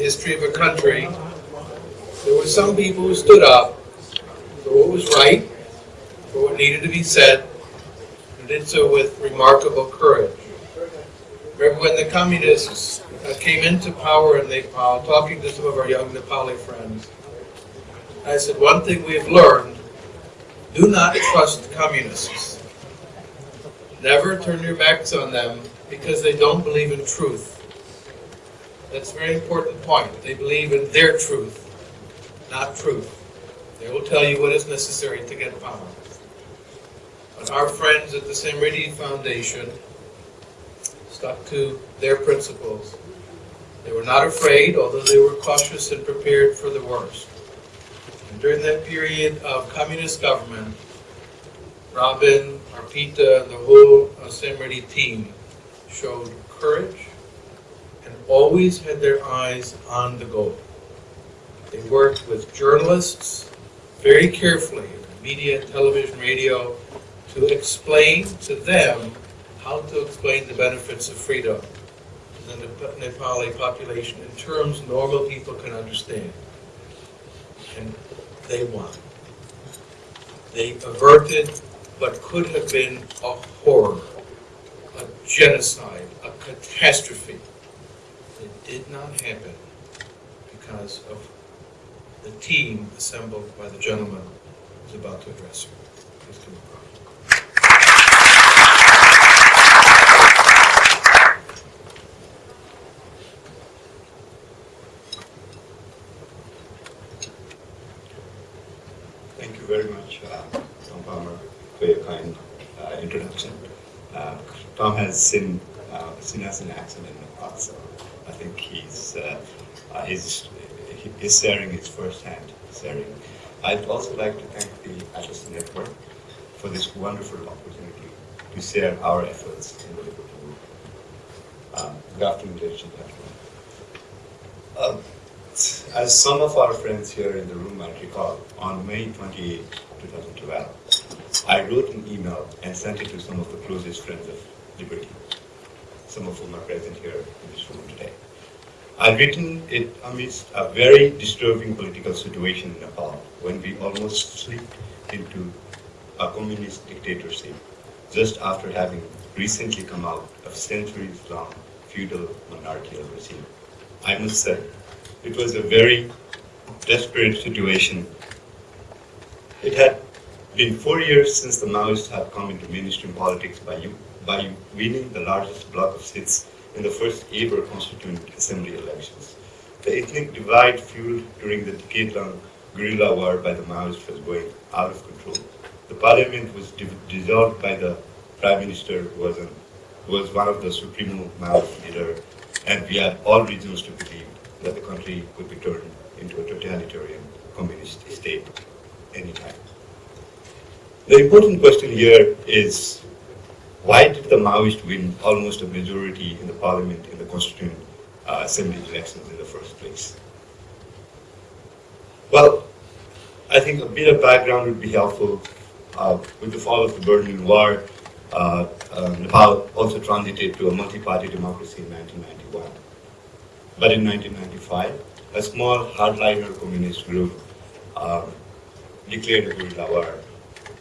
history of a country, there were some people who stood up for what was right, for what needed to be said, and did so with remarkable courage. Remember when the communists uh, came into power in Nepal, talking to some of our young Nepali friends, I said, one thing we've learned, do not trust communists. Never turn your backs on them because they don't believe in truth. That's a very important point. They believe in their truth, not truth. They will tell you what is necessary to get power. But our friends at the Samriddhi Foundation stuck to their principles. They were not afraid, although they were cautious and prepared for the worst. And during that period of communist government, Robin, Arpita, and the whole uh, team showed courage always had their eyes on the goal. They worked with journalists very carefully, media, television, radio, to explain to them how to explain the benefits of freedom to the Nepali population in terms normal people can understand. And they won. They averted what could have been a horror, a genocide, a catastrophe. It did not happen because of the team assembled by the gentleman who's about to address you. Thank you very much, uh, Tom Palmer, for your kind uh, introduction. Uh, Tom has seen, uh, seen us in action in the past, so I think he's, uh, uh, he's, he's sharing his first-hand sharing. I'd also like to thank the Atlas Network for this wonderful opportunity to share our efforts in the Liberty movement. Um, good afternoon, ladies and gentlemen. Um, as some of our friends here in the room might recall, on May 28, 2012, I wrote an email and sent it to some of the closest friends of Liberty, some of whom are present here in this room today. I'd written it amidst a very disturbing political situation in Nepal when we almost slipped into a communist dictatorship just after having recently come out of centuries-long feudal monarchical regime. I must say, it was a very desperate situation. It had been four years since the Maoists have come into mainstream politics by, by winning the largest block of seats in the first ever constituent assembly elections. The ethnic divide fueled during the decade-long guerrilla war by the Maoists was going out of control. The parliament was dissolved by the prime minister who was, an, who was one of the supremo Maoist leader, and we had all reasons to believe that the country could be turned into a totalitarian communist state anytime. The important question here is, why did the Maoists win almost a majority in the parliament in the constituent uh, assembly elections in the first place? Well, I think a bit of background would be helpful. Uh, with the fall of the Berlin Wall, uh, uh Nepal also transited to a multi-party democracy in 1991. But in 1995, a small hardliner communist group um, declared a guerrilla war,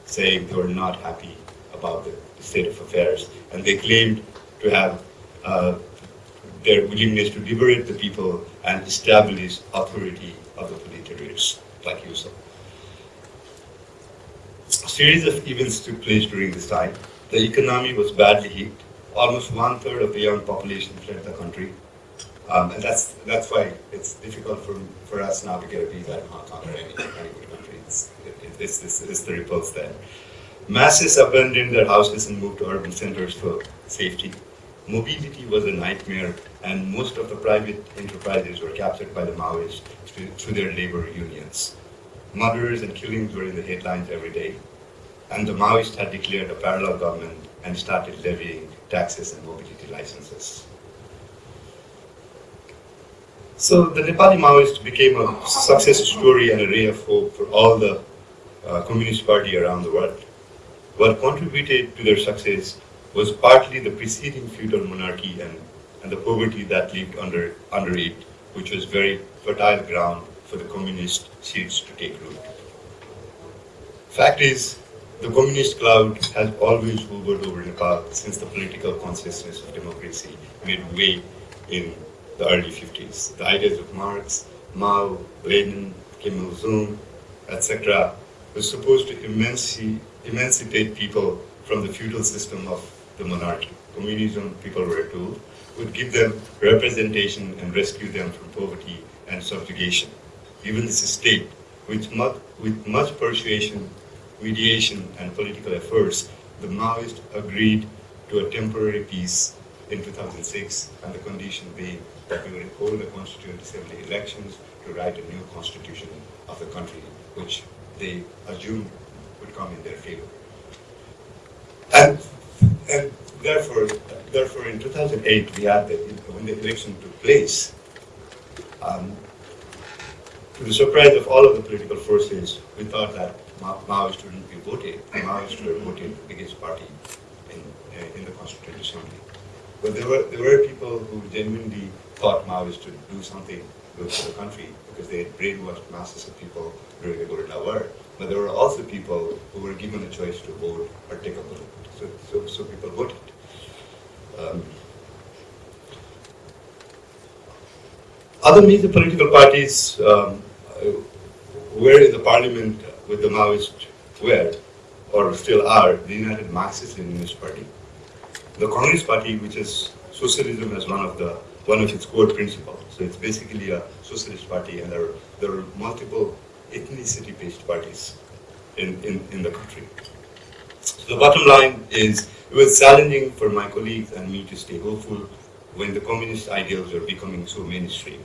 saying they were not happy about the, the state of affairs, and they claimed to have uh, their willingness to liberate the people and establish authority of the proletariats, like you saw. A series of events took place during this time. The economy was badly hit. Almost one-third of the young population fled the country. Um, and that's that's why it's difficult for, for us now to get a visa in Hong Kong or any, any country. It's, it, it's, it's, it's the repulse there. Masses abandoned their houses and moved to urban centers for safety. Mobility was a nightmare, and most of the private enterprises were captured by the Maoists through, through their labor unions. Murders and killings were in the headlines every day, and the Maoists had declared a parallel government and started levying taxes and mobility licenses. So the Nepali Maoists became a success story and a ray of hope for all the uh, Communist Party around the world. What contributed to their success was partly the preceding feudal monarchy and, and the poverty that lived under, under it which was very fertile ground for the communist seeds to take root. Fact is, the communist cloud has always hovered over Nepal since the political consciousness of democracy made way in the early 50s. The ideas of Marx, Mao, Lenin, Kim Il-sung, etc. were supposed to emanci emancipate people from the feudal system of the monarchy. Communism, people were told, would give them representation and rescue them from poverty and subjugation. Even this state, with much, with much persuasion, mediation, and political efforts, the Maoists agreed to a temporary peace in 2006, and the condition being that we would hold the Constituent Assembly elections to write a new constitution of the country, which they assumed would come in their favor. And, and therefore, therefore, in 2008, we had the, when the election took place, um, to the surprise of all of the political forces, we thought that Ma Maoists wouldn't be voted. The Maoists were voted the biggest party in, uh, in the Constituent Assembly. But there were, there were people who genuinely thought Maoists would do something good for the country because they had brainwashed masses of people during the guerrilla war. But there were also people who were given a choice to vote or take a vote. So, so, so people voted. Um, other major political parties um, were in the parliament with the Maoists were, or still are, the United Marxist-Leninist Party. The Congress Party, which is socialism as one of the one of its core principles. So it's basically a socialist party, and there are, there are multiple ethnicity-based parties in, in, in the country. So the bottom line is, it was challenging for my colleagues and me to stay hopeful when the communist ideals were becoming so mainstream.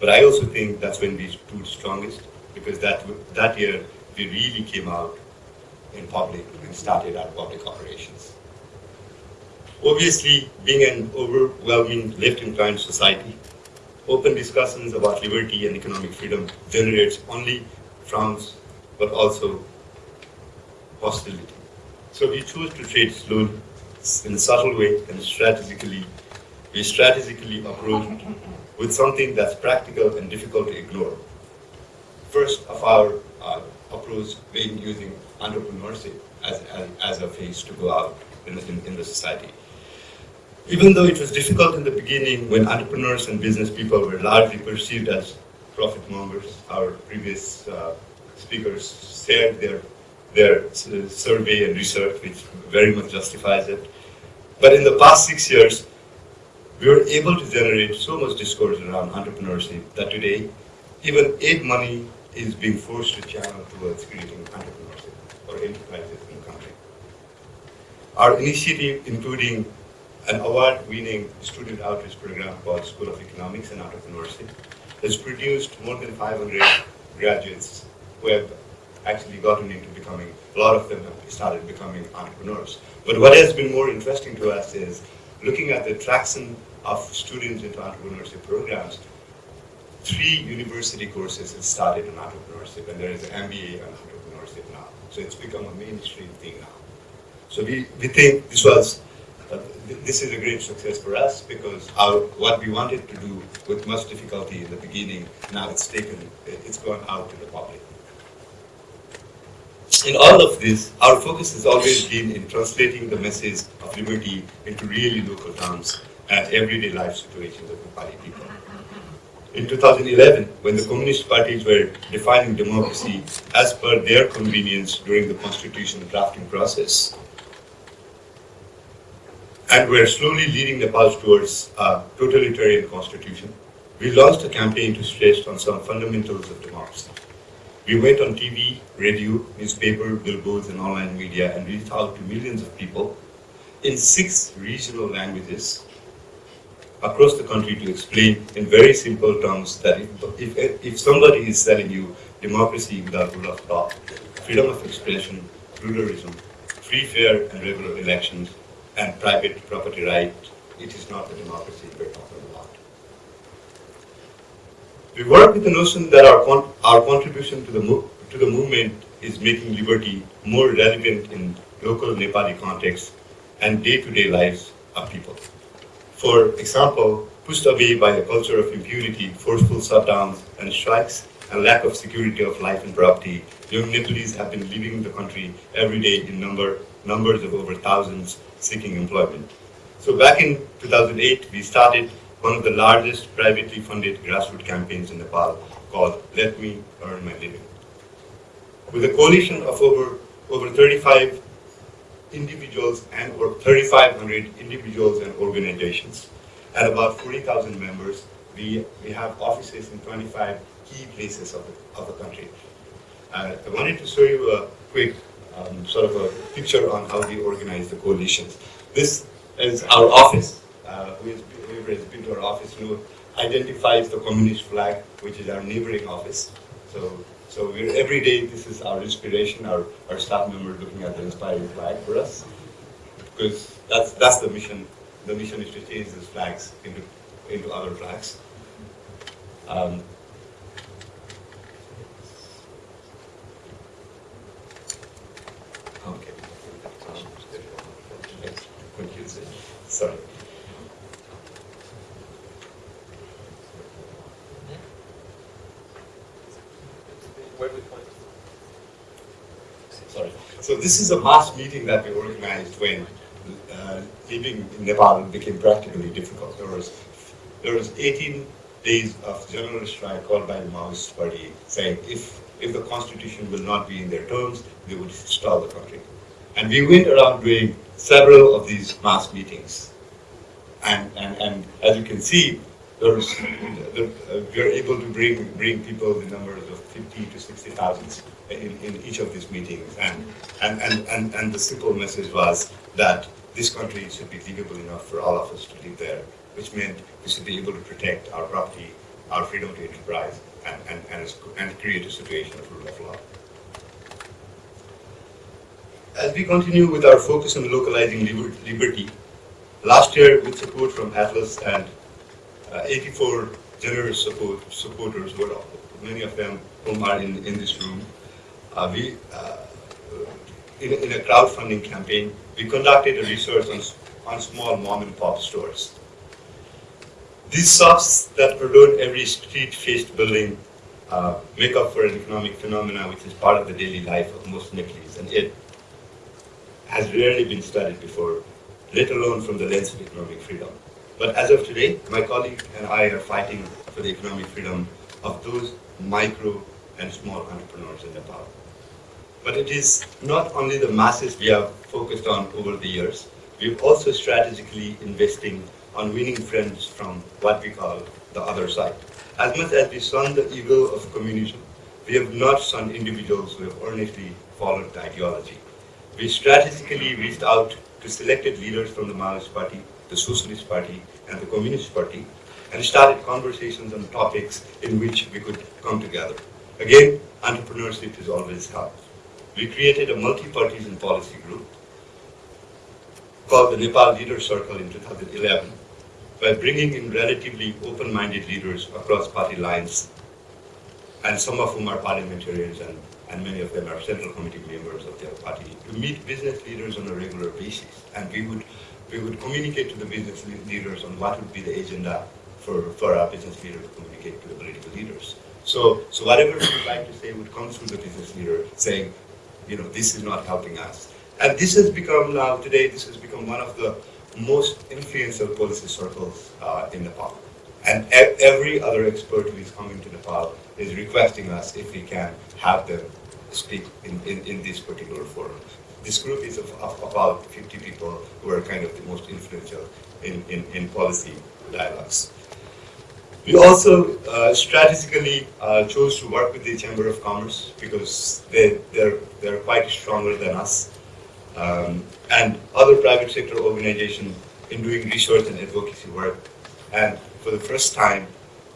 But I also think that's when we stood strongest, because that, that year we really came out in public and started our public operations. Obviously, being an overwhelming left-inclined society, open discussions about liberty and economic freedom generates only frowns, but also hostility. So we chose to trade slowly, in a subtle way, and strategically. We strategically approached with something that's practical and difficult to ignore. First of our uh, approach being using entrepreneurship as, as, as, a face to go out in, in, in the society. Even though it was difficult in the beginning when entrepreneurs and business people were largely perceived as profit mongers, our previous uh, speakers shared their, their survey and research, which very much justifies it. But in the past six years, we were able to generate so much discourse around entrepreneurship that today, even aid money is being forced to channel towards creating entrepreneurship or enterprises in the country. Our initiative, including an award-winning student outreach program called School of Economics and Entrepreneurship, has produced more than 500 graduates who have actually gotten into becoming, a lot of them have started becoming entrepreneurs. But what has been more interesting to us is looking at the traction of students into entrepreneurship programs, three university courses have started in entrepreneurship, and there is an MBA on entrepreneurship now. So it's become a mainstream thing now. So we, we think this was, this is a great success for us because our, what we wanted to do with much difficulty in the beginning, now it's taken, it's gone out to the public. In all of this, our focus has always been in translating the message of liberty into really local terms and everyday life situations of Nepali people. In 2011, when the communist parties were defining democracy as per their convenience during the constitution drafting process, and we're slowly leading Nepal towards a totalitarian constitution, we launched a campaign to stress on some fundamentals of democracy. We went on TV, radio, newspaper, billboards, and online media and reached out to millions of people in six regional languages across the country to explain in very simple terms that if, if, if somebody is telling you democracy without rule of law, freedom of expression, pluralism, free, fair, and regular elections, and private property right, it is not the democracy we're talking about. We work with the notion that our, con our contribution to the, to the movement is making liberty more relevant in local Nepali context and day-to-day -day lives of people. For example, pushed away by a culture of impunity, forceful shutdowns and strikes, and lack of security of life and property, young Nepalese have been leaving the country every day in number, numbers of over thousands seeking employment. So back in 2008, we started one of the largest privately funded grassroots campaigns in Nepal called Let Me Earn My Living. With a coalition of over, over 35 individuals and or 3,500 individuals and organizations and about 40,000 members, we, we have offices in 25 key places of the, of the country. Uh, I wanted to show you a quick um, sort of a picture on how we organize the coalitions. This is our office. Uh, whoever has been to our office you know, identifies the communist flag, which is our neighboring office. So, so we're, every day this is our inspiration, our, our staff member looking at the inspiring flag for us. Because that's, that's the mission. The mission is to change these flags into, into other flags. Um, So this is a mass meeting that we organized when uh, living in Nepal became practically difficult. There was there was 18 days of general strike called by the Maoist party saying if if the constitution will not be in their terms, they would stall the country. And we went around doing several of these mass meetings. And, and, and as you can see, was, uh, we are able to bring, bring people the numbers of 50 to 60,000 in, in each of these meetings. And, and, and, and, and the simple message was that this country should be livable enough for all of us to live there, which meant we should be able to protect our property, our freedom to enterprise, and, and, and, and create a situation of rule of law. As we continue with our focus on localizing liberty, last year with support from Atlas and uh, 84 generous support, supporters, were many of them whom are in, in this room, uh, we, uh, in, a, in a crowdfunding campaign, we conducted a research on, on small mom and pop stores. These shops that adorn every street-faced building uh, make up for an economic phenomenon which is part of the daily life of most Nepalese, and it has rarely been studied before, let alone from the lens of economic freedom. But as of today, my colleague and I are fighting for the economic freedom of those micro and small entrepreneurs in Nepal. But it is not only the masses we have focused on over the years, we're also strategically investing on winning friends from what we call the other side. As much as we shun the evil of communism, we have not shunned individuals who have earnestly followed the ideology. We strategically reached out to selected leaders from the Maoist Party, the Socialist Party, and the Communist Party, and started conversations on topics in which we could come together. Again, entrepreneurship has always helped. We created a multi-partisan policy group called the Nepal Leader Circle in 2011 by bringing in relatively open-minded leaders across party lines, and some of whom are parliamentarians and, and many of them are central committee members of their party, to meet business leaders on a regular basis. And we would, we would communicate to the business leaders on what would be the agenda for, for our business leader to communicate to the political leaders. So, so whatever we would like to say would come through the business leader saying, you know, this is not helping us. And this has become now, today, this has become one of the most influential policy circles uh, in Nepal. And e every other expert who is coming to Nepal is requesting us if we can have them speak in, in, in this particular forum. This group is of, of, about 50 people who are kind of the most influential in, in, in policy dialogues. We also uh, strategically uh, chose to work with the Chamber of Commerce because they, they're, they're quite stronger than us um, and other private sector organizations in doing research and advocacy work. And for the first time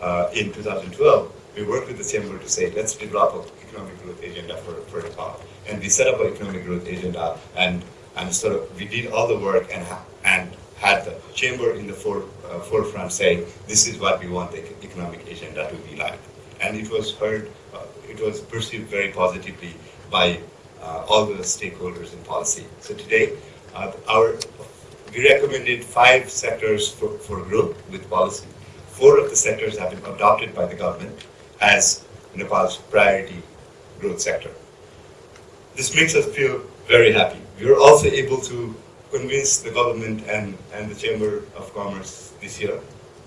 uh, in 2012, we worked with the chamber to say, let's develop an economic growth agenda for, for Nepal. And we set up an economic growth agenda and, and sort of, we did all the work and, and had the chamber in the fore, uh, forefront saying, this is what we want the economic agenda to be like. And it was heard, uh, it was perceived very positively by uh, all the stakeholders in policy. So today, uh, our we recommended five sectors for, for growth with policy, four of the sectors have been adopted by the government as Nepal's priority growth sector. This makes us feel very happy. We were also able to convince the government and, and the Chamber of Commerce this year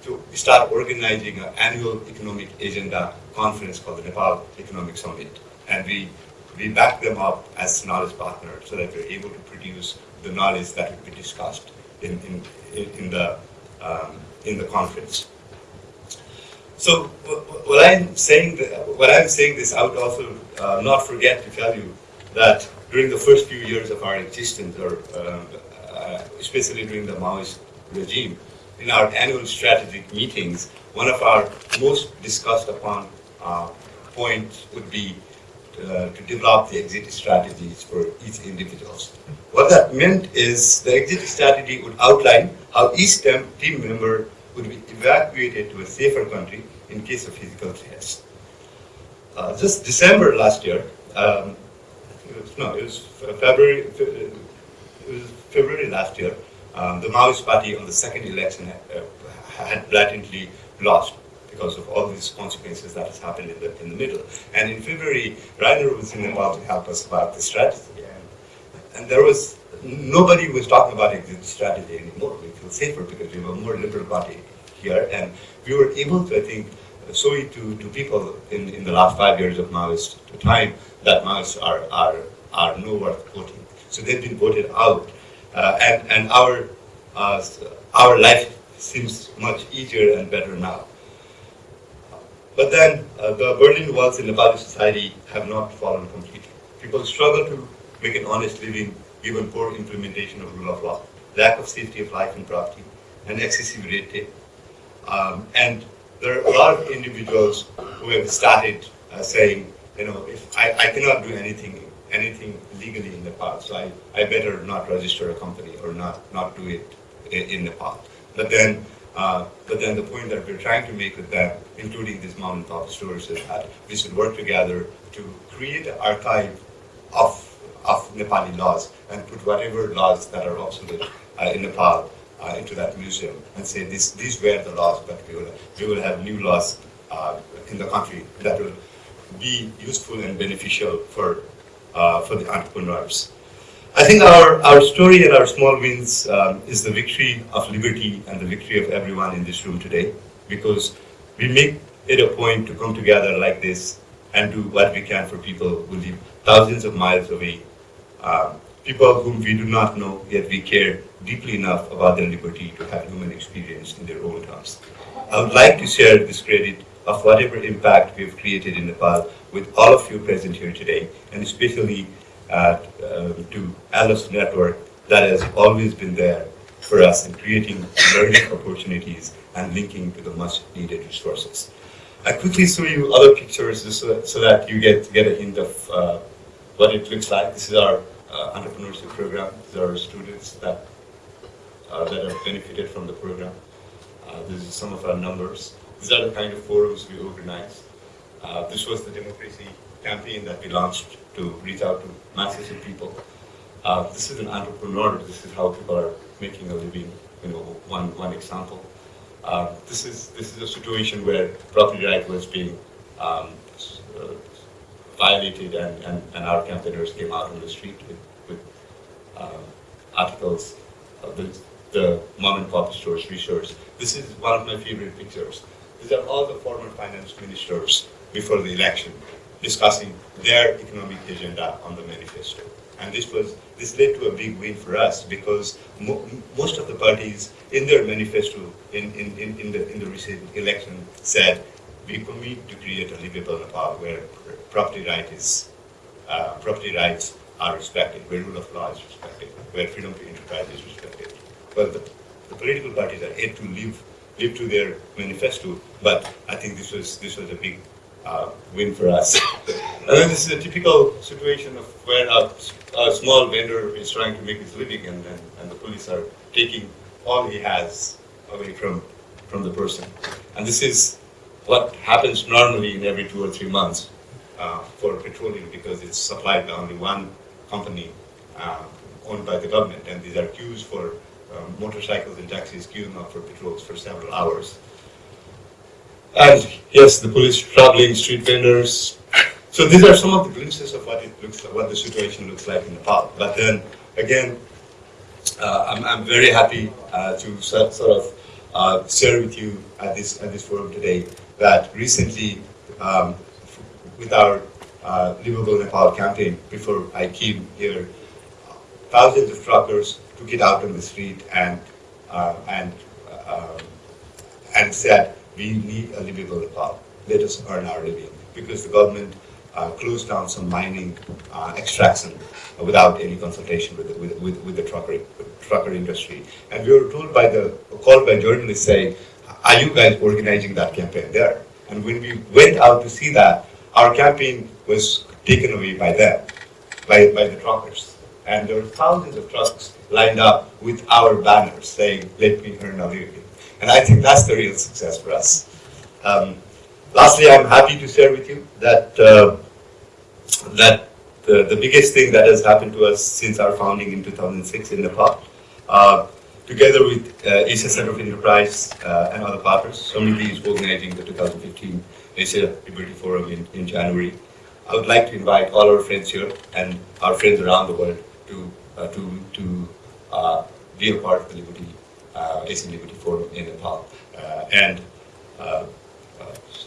to start organizing an annual economic agenda conference called the Nepal Economic Summit. And we, we back them up as knowledge partners so that we're able to produce the knowledge that will be discussed in, in, in, the, um, in the conference. So what I'm saying, what I'm saying this, I would also uh, not forget to tell you that during the first few years of our existence, or uh, especially during the Maoist regime, in our annual strategic meetings, one of our most discussed upon uh, points would be uh, to develop the exit strategies for each individuals. What that meant is the exit strategy would outline how each team member would be evacuated to a safer country in case of physical threats. Uh, just December last year, um, it was, no, it was February, February last year, um, the Maoist party on the second election uh, had blatantly lost because of all these consequences that has happened in the, in the middle. And in February, Rainer was in Nepal to help us about the strategy. And, and there was, nobody was talking about exit strategy anymore. We feel safer because we have a more liberal party here. And we were able to, I think, show it to, to people in, in the last five years of Maoist time that Maoists are, are, are no worth voting. So they've been voted out. Uh, and, and our, uh, our life seems much easier and better now. But then uh, the Berlin walls in Nepali society have not fallen completely. People struggle to make an honest living given poor implementation of rule of law, lack of safety of life and property, and excessive red tape. Um, and there are a lot of individuals who have started uh, saying, you know, if I, I cannot do anything anything legally in Nepal, so I, I better not register a company or not, not do it in, Nepal. But then uh, but then the point that we're trying to make with them, including these pop stores, is that we should work together to create an archive of, of Nepali laws and put whatever laws that are obsolete uh, in Nepal uh, into that museum and say this, these were the laws, but we will, we will have new laws uh, in the country that will be useful and beneficial for, uh, for the entrepreneurs. I think our, our story and our small wins um, is the victory of liberty and the victory of everyone in this room today because we make it a point to come together like this and do what we can for people who live thousands of miles away, um, people whom we do not know, yet we care deeply enough about their liberty to have human experience in their own terms. I would like to share this credit of whatever impact we have created in Nepal with all of you present here today, and especially uh, to Atlas Network that has always been there for us in creating learning opportunities and linking to the much needed resources. I quickly show you other pictures so, so that you get, get a hint of uh, what it looks like. This is our uh, entrepreneurship program. These are students that, uh, that have benefited from the program. Uh, this is some of our numbers. These are the kind of forums we organize. Uh, this was the democracy campaign that we launched to reach out to masses of people. Uh, this is an entrepreneur. This is how people are making a living. You know, one one example. Uh, this is this is a situation where property right was being um, uh, violated, and, and, and our campaigners came out on the street with, with um, articles. the, the mom and pop stores research. This is one of my favorite pictures. These are all the former finance ministers before the election discussing their economic agenda on the manifesto. And this was this led to a big win for us because mo most of the parties in their manifesto in, in, in, in, the, in the recent election said we commit to create a livable Nepal where property right is uh, property rights are respected, where rule of law is respected, where freedom to enterprise is respected. Well, the, the political parties are yet to live live to their manifesto, but I think this was this was a big uh, win for us. and then this is a typical situation of where a, a, small vendor is trying to make his living and, and, and, the police are taking all he has away from, from the person. And this is what happens normally in every two or three months uh, for petroleum because it's supplied by only one company uh, owned by the government and these are queues for um, motorcycles and taxis queuing up for patrols for several hours. And yes, the police traveling, street vendors. So these are some of the glimpses of what it looks like, what the situation looks like in Nepal. But then again, uh, I'm, I'm very happy uh, to sort, sort of uh, share with you at this at this forum today that recently, um, with our uh, Livable Nepal campaign, before I came here, thousands of truckers took it out on the street and uh, and um, and said, we need a livable Nepal. Let us earn our living. Because the government uh, closed down some mining uh, extraction without any consultation with the, with, with, with the trucker, trucker industry. And we were told by the, called by journalists saying, are you guys organizing that campaign there? And when we went out to see that, our campaign was taken away by them, by, by the truckers. And there were thousands of trucks lined up with our banners saying, let me earn a living. And I think that's the real success for us. Um, lastly, I'm happy to share with you that uh, that the, the biggest thing that has happened to us since our founding in 2006 in Nepal, uh, together with uh, Asia Center of Enterprise uh, and other partners, Samriddhi is organizing the 2015 Asia Liberty Forum in, in January. I would like to invite all our friends here and our friends around the world to uh, to to uh, be a part of the Liberty uh, Asian Liberty Forum in Nepal uh, and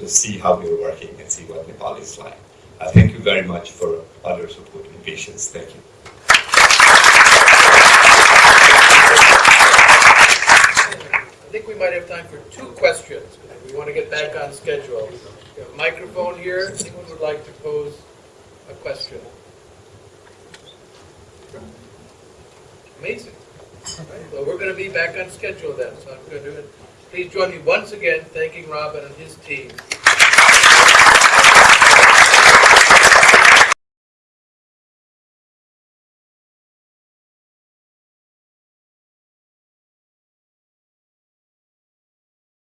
see how we are working and see what Nepal is like. Thank you very much for all your support and patience. Thank you. I think we might have time for two questions. We want to get back on schedule. We have a microphone here. Anyone would like to pose a question? Amazing. Right, Well, we're going to be back on schedule then, so I'm going to do it. Please join me once again thanking Robin and his team